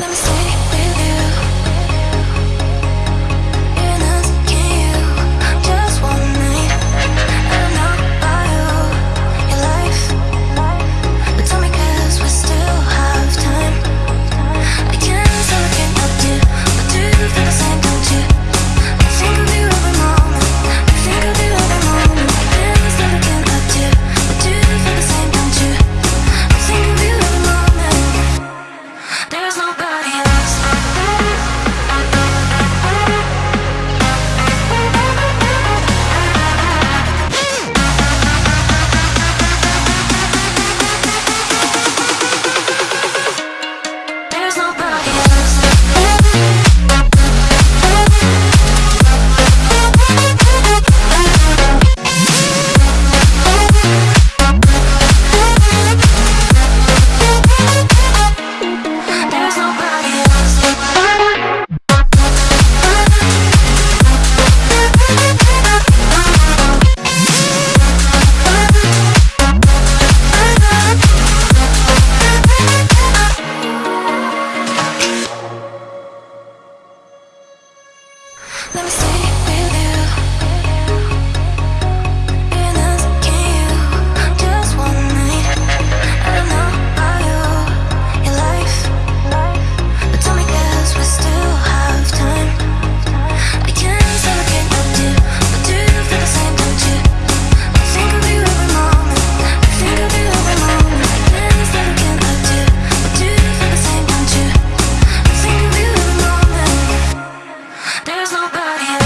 Let me body